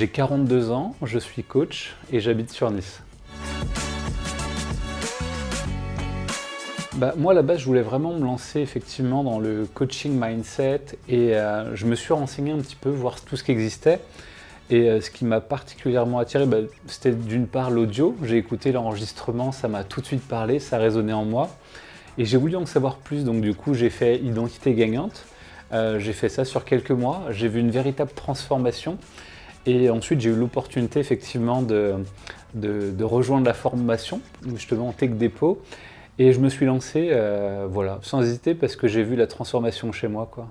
J'ai 42 ans, je suis coach et j'habite sur Nice. Bah, moi, à la base, je voulais vraiment me lancer effectivement dans le coaching mindset et euh, je me suis renseigné un petit peu, voir tout ce qui existait. Et euh, ce qui m'a particulièrement attiré, bah, c'était d'une part l'audio. J'ai écouté l'enregistrement, ça m'a tout de suite parlé, ça résonnait en moi. Et j'ai voulu en savoir plus, donc du coup, j'ai fait Identité gagnante. Euh, j'ai fait ça sur quelques mois, j'ai vu une véritable transformation. Et ensuite, j'ai eu l'opportunité effectivement de, rejoindre la formation, justement en Tech Dépôt. Et je me suis lancé, euh, voilà, sans hésiter, parce que j'ai vu la transformation chez moi. quoi.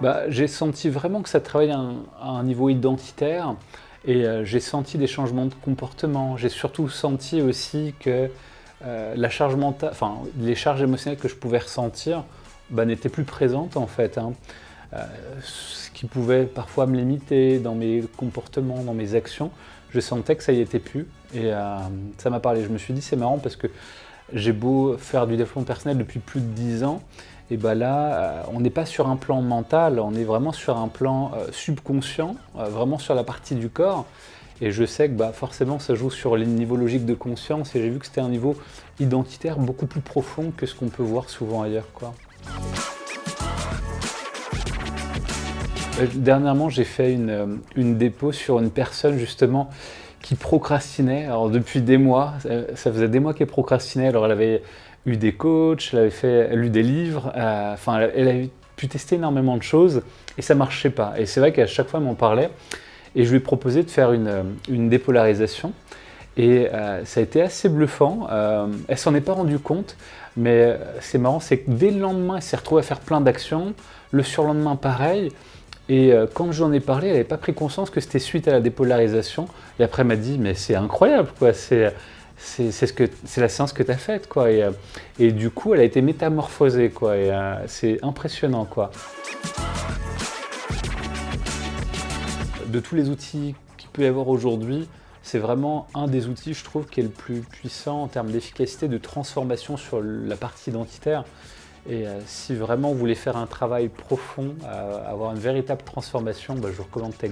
Bah, j'ai senti vraiment que ça travaillait à un, niveau identitaire et euh, j'ai senti des changements de comportement. J'ai surtout senti aussi que euh, la charge mentale, enfin, les charges émotionnelles que je pouvais ressentir bah, n'étaient plus présentes en fait. Hein. Ce qui pouvait parfois me limiter dans mes comportements, dans mes actions je sentais que ça y était plus. Et euh, ça m'a parlé. Je me suis dit, c'est marrant parce que j'ai beau faire du développement personnel depuis plus de 10 ans, et ben là, euh, on n'est pas sur un plan mental, on est vraiment sur un plan euh, subconscient, vraiment sur la partie du corps. Et je sais que bah, forcément, ça joue sur les niveaux logiques de conscience, et j'ai vu que c'était un niveau identitaire beaucoup plus profond que ce qu'on peut voir souvent ailleurs. Dernièrement, j'ai fait une, euh, une, dépôt sur une personne justement qui procrastinait. Alors depuis des mois, ça faisait des mois qu'elle procrastinait. Alors elle avait eu des coachs, elle avait fait, lu des livres, euh, enfin elle avait pu tester énormément de choses et ça marchait pas. Et c'est vrai qu'à chaque fois elle m'en parlait et je lui ai proposé de faire une, dépolarisation. Et ça a été assez bluffant. Euh, elle s'en est pas rendue compte, mais c'est marrant, c'est que dès le lendemain, elle s'est retrouvée à faire plein d'actions. Le surlendemain, pareil. Et euh, quand j'en ai parlé, elle n'avait pas pris conscience que c'était suite à la dépolarisation. Et après, elle m'a dit, mais c'est incroyable, quoi. C'est la séance que tu as faite, quoi. Et, euh, et, du coup, elle a été métamorphosée, quoi. Et euh, c'est impressionnant, quoi. De tous les outils qu'il peut y avoir aujourd'hui, c'est vraiment un des outils, je trouve, qui est le plus puissant en termes d'efficacité, de transformation sur la partie identitaire. Et euh, si vraiment vous voulez faire un travail profond, euh, avoir une véritable transformation, bah, je vous recommande Tech.